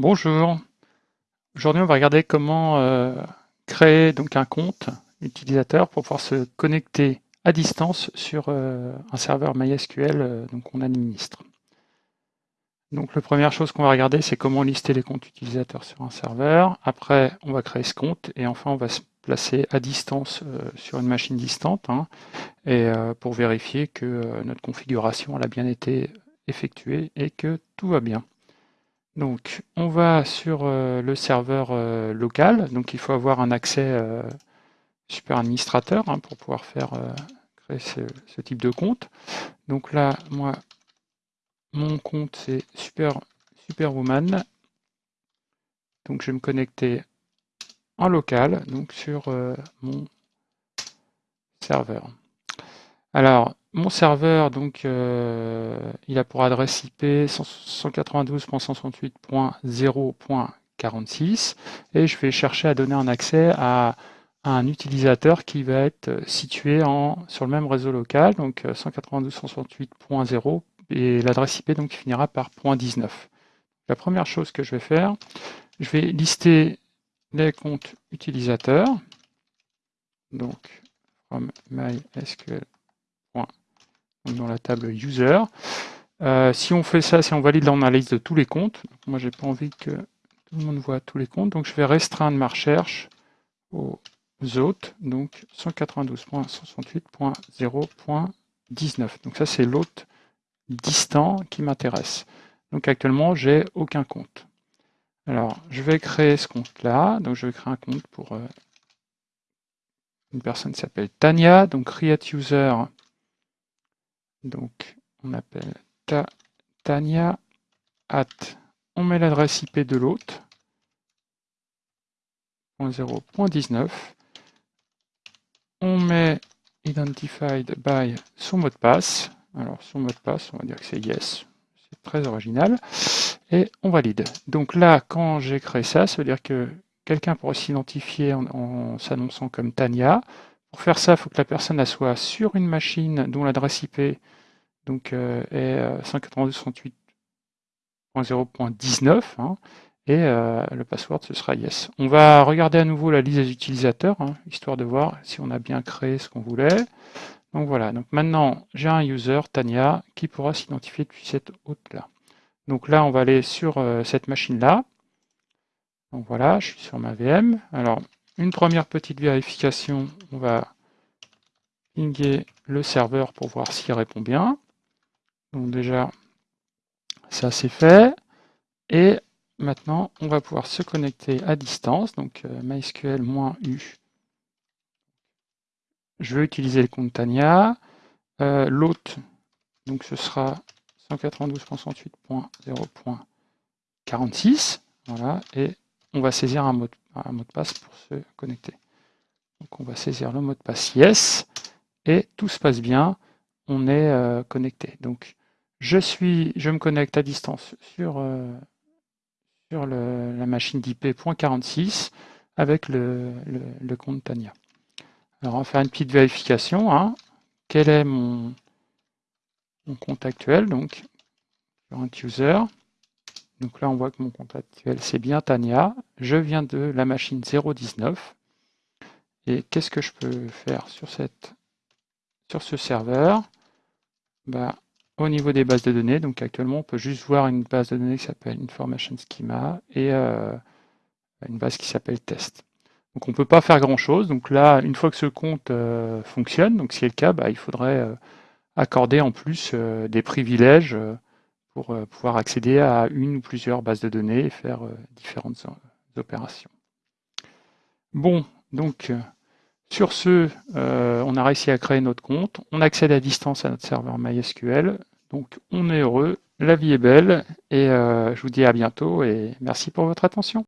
Bonjour. Aujourd'hui, on va regarder comment euh, créer donc un compte utilisateur pour pouvoir se connecter à distance sur euh, un serveur MySQL euh, donc qu'on administre. Donc la première chose qu'on va regarder, c'est comment lister les comptes utilisateurs sur un serveur. Après, on va créer ce compte et enfin, on va se placer à distance sur une machine distante hein, et pour vérifier que notre configuration a bien été effectuée et que tout va bien. Donc, on va sur euh, le serveur euh, local. Donc, il faut avoir un accès euh, super administrateur hein, pour pouvoir faire créer ce, type de compte. Donc là, moi, mon compte, c'est super, Superwoman. Donc, je vais me connecter en local, donc sur mon serveur. Alors, mon serveur, donc, euh, il a pour adresse IP 192.168.0.46 et je vais chercher à donner un accès à, un utilisateur qui va être situé sur le même réseau local, donc 192.168.0 euh, et l'adresse IP donc finira par .19. La première chose que je vais faire, je vais lister les comptes utilisateurs, donc from MySQL dans la table user. Euh, si on fait ça, si on valide l'analyse de tous les comptes, moi j'ai pas envie que tout le monde voit tous les comptes, donc je vais restreindre ma recherche aux autres, donc 192.168.0.19. Donc ça c'est l'autre distant qui m'intéresse. Donc actuellement j'ai aucun compte. Alors je vais créer ce compte là, donc je vais créer un compte pour euh, une personne qui s'appelle Tania, donc create user donc, on appelle Tania at, on met l'adresse IP de l'hôte, 0.19, on met identified by son mot de passe, alors son mot de passe, on va dire que c'est yes, c'est très original, et on valide. Donc là, quand j'ai créé ça, ça veut dire que quelqu'un pourrait s'identifier en, en s'annonçant comme Tania, pour faire ça, il faut que la personne soit sur une machine dont l'adresse IP euh, est 192.168.0.19 euh, hein, et euh, le password ce sera yes. On va regarder à nouveau la liste des utilisateurs, hein, histoire de voir si on a bien créé ce qu'on voulait. Donc voilà, maintenant j'ai un user, Tania, qui pourra s'identifier depuis cette hôte-là. Donc là, on va aller sur cette machine-là. Donc voilà, je suis sur ma VM. Alors, une première petite vérification, on va pinguer le serveur pour voir s'il répond bien. Donc déjà, ça c'est fait. Et maintenant, on va pouvoir se connecter à distance. Donc euh, MySQL-U. Je vais utiliser le compte Tania. Euh, L'autre, donc ce sera 192.168.0.46. Voilà, et on va saisir un mot, de, un mot de passe pour se connecter. Donc on va saisir le mot de passe yes, et tout se passe bien, on est euh, connecté. Donc je, suis, je me connecte à distance sur, euh, sur la machine d'IP.46 avec le, compte Tania. Alors on va faire une petite vérification. Hein. Quel est mon, mon compte actuel? Donc, current user. Donc là, on voit que mon compte actuel, c'est bien Tania. Je viens de la machine 019. Et qu'est-ce que je peux faire sur, cette, ce serveur? Bah, au niveau des bases de données, donc actuellement, on peut juste voir une base de données qui s'appelle Information Schema et euh, une base qui s'appelle Test. Donc on ne peut pas faire grand-chose. Donc là, une fois que ce compte euh, fonctionne, donc si c'est le cas, bah, il faudrait euh, accorder en plus des privilèges pour pouvoir accéder à une ou plusieurs bases de données et faire différentes opérations. Bon, donc sur ce, on a réussi à créer notre compte. On accède à distance à notre serveur MySQL. Donc on est heureux, la vie est belle, et euh, je vous dis à bientôt, et merci pour votre attention.